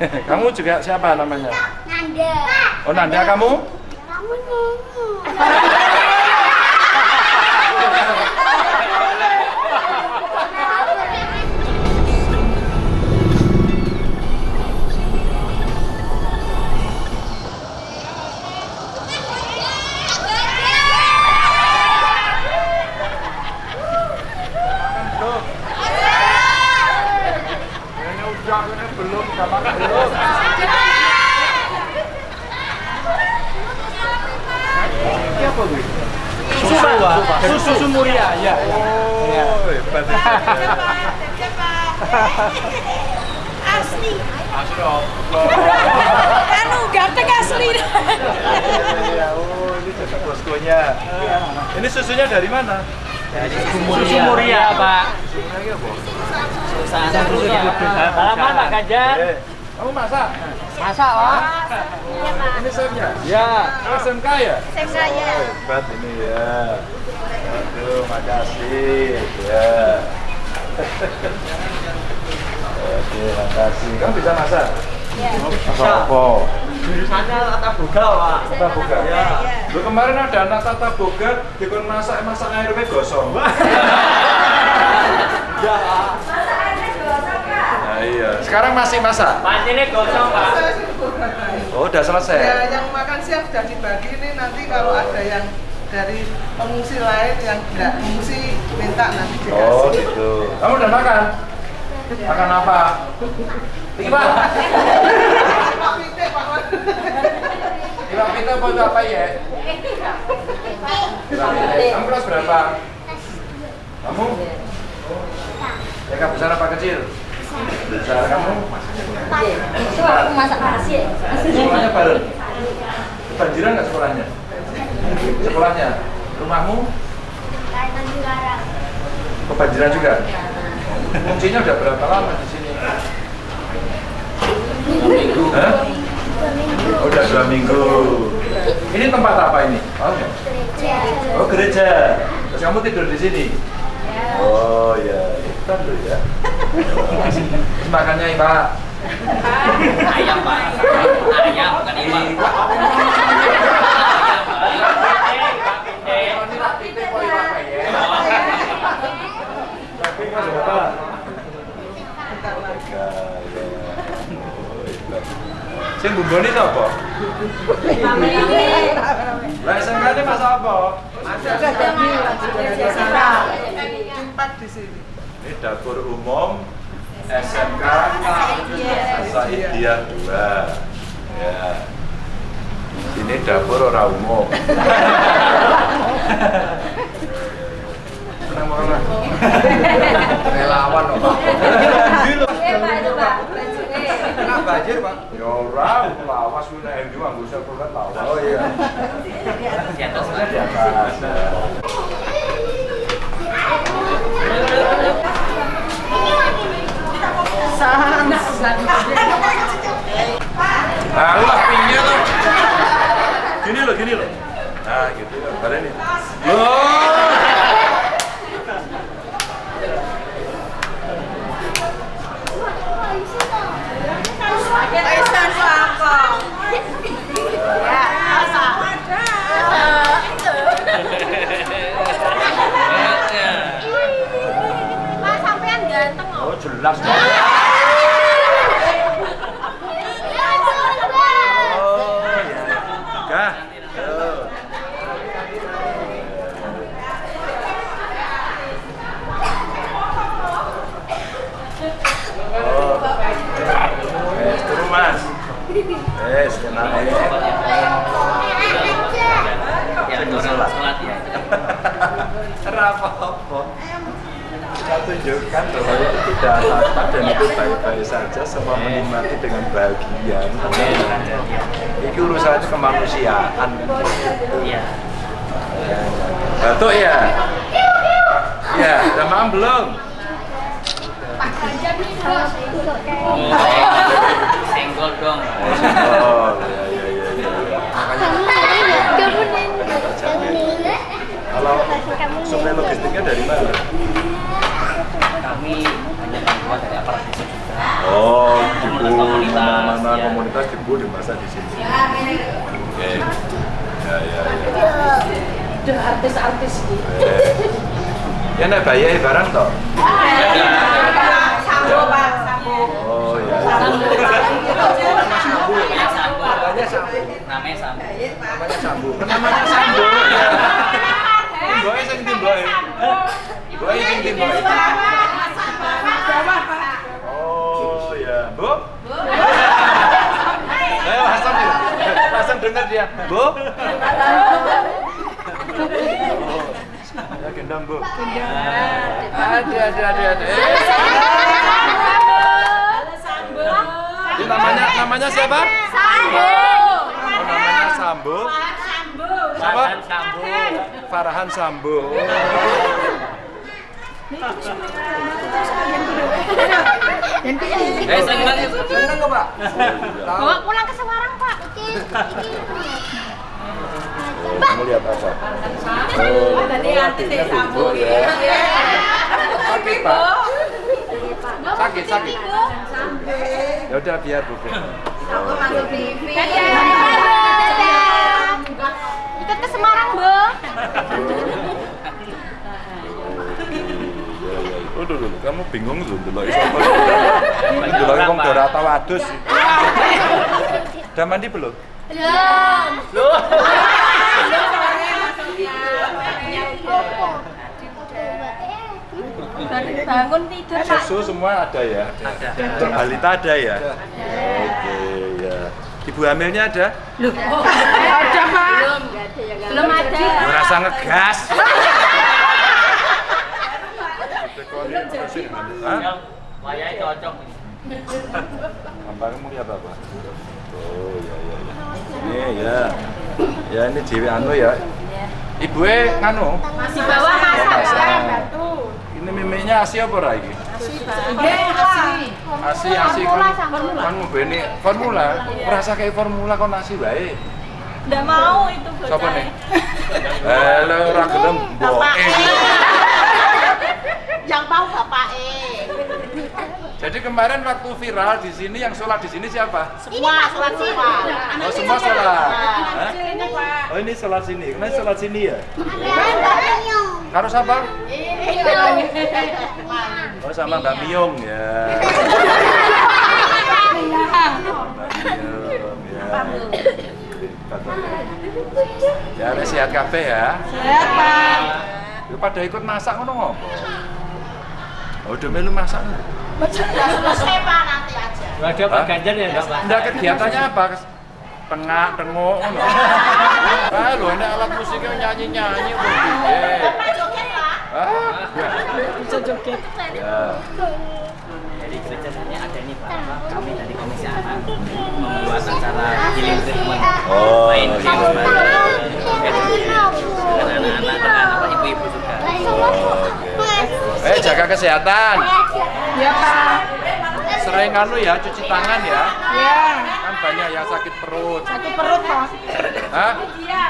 kamu juga siapa namanya? Nanda. Oh Nanda kamu? Kamu nyanyi. Susu, susu muria, ya. Oh, hebat. asli Allah. anu ganteng asli Iya, oh ini susu boskonya. Ini susunya dari mana? Susu muria, Pak. Salaman, Pak Ganjar. Eh, kamu masak? Masak, Pak. Ini chefnya? Ya. SMK ya? saya Oh, hebat ini ya. Aduh, makasih. Ya. Oke, makasih. Kamu bisa masak? Iya. Masak apa? Jurusannya tata boga, Pak. Tata boga. Ya. Lu kemarin ada anak tata boga dikon masak masak air we gosong. Ya, Pak. Nah, iya. Sekarang masih masak? Gosong, Pak. Oh, udah selesai. Ya, yang makan siang sudah dibagi ini nanti kalau ada yang dari pengungsi lain yang tidak mengungsi minta nanti dikasih. Oh, gitu. Kamu udah makan? Makan apa? Pak Wan. Iwak pita apa ya? Kamu kelas berapa? Kamu? TK besar apa kecil? Besar kamu? Itu aku masak nasi. Sekolahnya bareng? Kebanjiran nggak sekolahnya? Sekolahnya? Rumahmu? Kebanjiran juga? Kuncinya udah berapa lama di sini? Hah? Oh, udah dua minggu. Ini tempat apa ini? Oh? Gereja. oh gereja. Terus kamu tidur di sini? Oh ya, itu loh ya. Makannya Pak. Ayam, Pak. Ayam, bukan iwak. Sing bumbone sapa? Lah apa? Empat di sini. Ini dapur umum SMK Saidiyah 2. Ya. Ini dapur orang umum. Relawan kok Pak. Banjir, Pak. Ya ora, lawas ku nek ndi anggo sekulen lawas. Oh iya. Di atas, di atas. Nah, lu lah pinggir tuh. Gini loh, gini loh. Nah, gitu. Pada ini. Loh. Aisyah siapa ya masa Pak sampean ganteng Oh, jelas. Oh, ya. Gah. Tuh. Oh. Wes, turun Mas. Wes, kena air. Ya, orang sholat ya. Ora apa-apa. Kita tunjukkan bahwa itu tidak apa-apa dan itu baik-baik saja semua menikmati dengan bahagia. Ini urusannya kemanusiaan. Iya. Batuk ya? Ya, udah makan belum? Senggol dong. Oh, ya, ya, ya, ya. Kalau suplai logistiknya dari mana? Kami hanya bantuan dari aparat desa juga. Oh, Komunitas-komunitas. sarana komunitas di Bu dimasak di sini. Oke. Ya ya ya. Udah artis-artis gitu. Eh. Ya nek bayar barang toh. Sambo pak, sambo. Oh ya. Namanya Sambu. Namanya sama. Namanya Sambu. Namanya Sambo. Ya. Timboe sing sing timboe. Oh ya, Bu. Ayo langsung ya. Dengar dia. Bu. Ya gendam, Bu. Ada ada ada ada. Eh. Ini namanya namanya siapa? Sambo. Oh, namanya Sambo. Siapa? Farhan Sambo. Farhan Sambo. Eh, seneng. Seneng kok, Pak? Bawa pulang ke Semarang, Pak. Kamu lihat apa? Oh, Tadi artis ya sambo. ya. Sakit, Pak. Sakit, sakit. Ya udah biar Bu. Sambo masuk TV. Ikut ke Semarang, Bu. Udah dulu, kamu bingung tuh dulu? Dulu wong Dorata Wadus. Udah mandi belum? Belum. Loh. Bangun tidur, Pak. Susu semua ada ya? Ada. Balita ada ya? Oke, ya. Ibu hamilnya ada? Ada pak. Belum ada. Merasa ngegas. Wayai cocok. Apa kamu lihat apa? Oh ya ya ya. Ini ya. Ya ini Dewi anu ya. Ibu nganu. Masih bawah masak. Ini miminya asi apa ra iki? Asi asi Formula, kon formula. kon ngobeni formula. Merasa kayak formula kon asi wae. Nggak mau itu bocah. Siapa nih? Halo, ora gelem. Yang mau bapak E. Jadi kemarin waktu viral di sini yang sholat di sini siapa? Semua sholat semua. Oh semua sholat. Ini pak. Oh ini sholat sini. Kemarin sholat sini ya? Mbak Miyong. Karo siapa? Oh sama Mbak Miyong ya. Miyong ya. Ya, sehat kabeh ya. Sehat pak. Lu pada ikut masak ngono ngopo? Oh, udah melu masak. Sudah selesai pak nanti aja. Ada Pak Ganjar ya enggak, Pak? Enggak kegiatannya apa? Tengah, tengok ngono. Ah, lu enak alat musiknya nyanyi-nyanyi kok joget pak. Ah, bisa joget. Ya. Jadi rencananya ada ini Pak. Kami dari Komisi Anak membuat acara healing treatment. Oh, Main game. Dengan anak-anak dengan apa ibu-ibu juga. Eh, jaga kesehatan. Ya pak. Sering anu ya, cuci tangan ya. Ya. Kan banyak yang sakit perut. Sakit perut pak. Hah? Iya.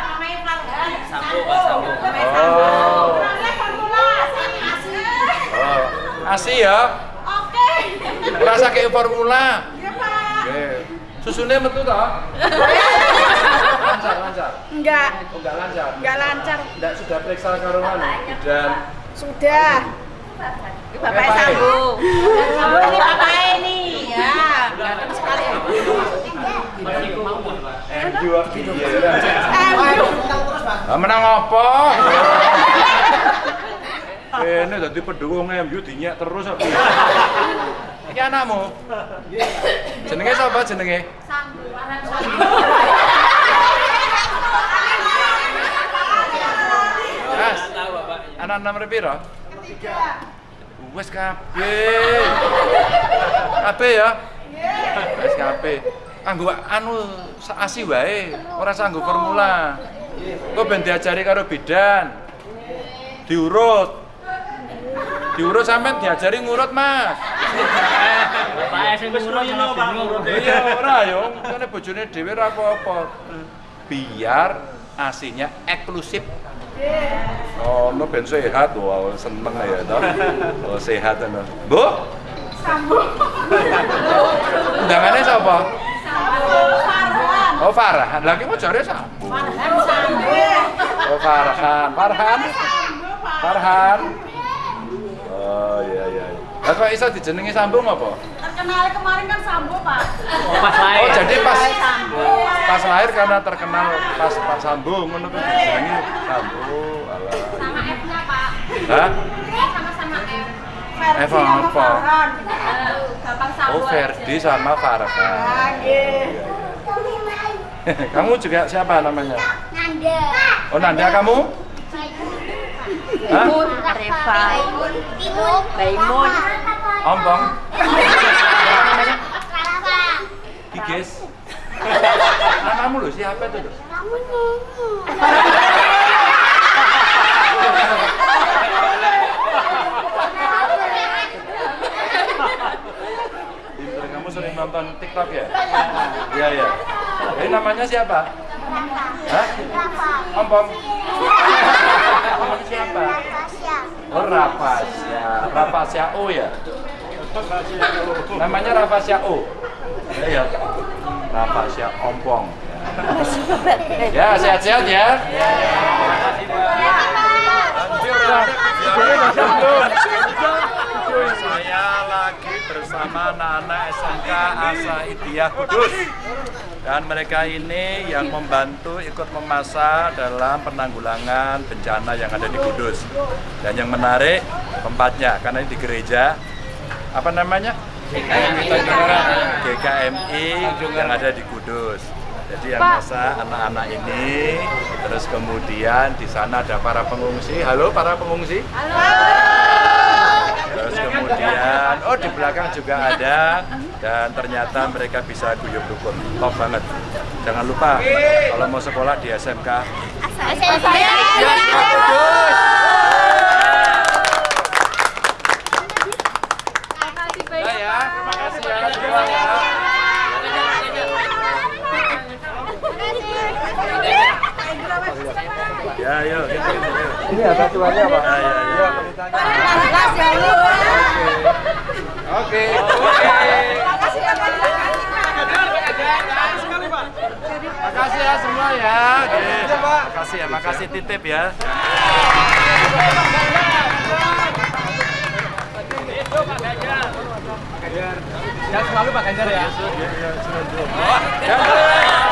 Sambo Pak Sambo. Oh. Oh. Asi ya. Oke. Rasa kayak formula. Iya pak. Susunya metu toh? lancar, lancar. Enggak. Oh, enggak lancar. Enggak lancar. Enggak sudah periksa karo anu dan Sudah. Bapak Bapak. Sambo. Sambo ini bapak ini. Ya, ganteng sekali. Aduh. Ah menang apa? Ini dadi pendukung MU dinyak terus apa? Iki anakmu. Jenenge sapa jenenge? Mas, Tahu Bapak. anak nomor piro? Wes kabeh. Kabeh ya? Wes kabeh. Anggo anu asi wae, ora sanggo formula. Kok ben diajari karo bidan. Diurut. Diurut sampean diajari ngurut, Mas. Pak sing ngurut malah bingung. Iya ora yo, kene bojone dhewe ora apa-apa. Biar asinya eksklusif. Oh, no ben sehat, wow, seneng ya toh. Oh, sehat ana. Bu? Sambung. Undangannya siapa? Oh Farhan, lagi mau cari Sambo. Farhan Sambo. Oh Farhan, Farhan, Farhan. Oh iya iya. Lah kok iso dijenengi Sambo apa? Terkenal kemarin kan Sambo, Pak. Oh, pas lahir. Oh jadi pas Sambo. pas lahir karena terkenal pas pas Sambo ngono kuwi Sambo. Sama F-nya, Pak. Hah? Sama-sama F. Eva apa? Gampang Sambo Oh Ferdi sama Farhan. Kamu juga siapa namanya? Nanda. Oh Nanda kamu? Hah? Reva. Timun. Baimun. Ompong? Giges? Namamu loh siapa itu? loh? Kamu. Pinter, kamu sering nonton TikTok ya? Iya ya. Jadi namanya siapa? Hah? Rafa. Ompong? Namanya siapa? Oh Rafasya, Rafasya O ya? Namanya Rafasya O? Ya ya. Rafasya Ompong. Ya, sehat-sehat ya. Saya lagi bersama anak-anak SMK Asa Idiyah Kudus dan mereka ini yang membantu ikut memasak dalam penanggulangan bencana yang ada di Kudus dan yang menarik tempatnya karena ini di gereja apa namanya GKMI yang ada di Kudus jadi yang masak anak-anak ini terus kemudian di sana ada para pengungsi halo para pengungsi Terus kemudian, oh di belakang juga ada dan ternyata mereka bisa guyup rukun. Top banget. Jangan lupa kalau mau sekolah di SMK. Saya. Ya ya, terima kasih ya semua ya. Ya, yuk. Ini ada tuannya Pak. Ya, ya, ya. Oke. Makasih ya ya. Makasih ya, makasih titip ya. Ya selalu Pak Ganjar ya. Ya.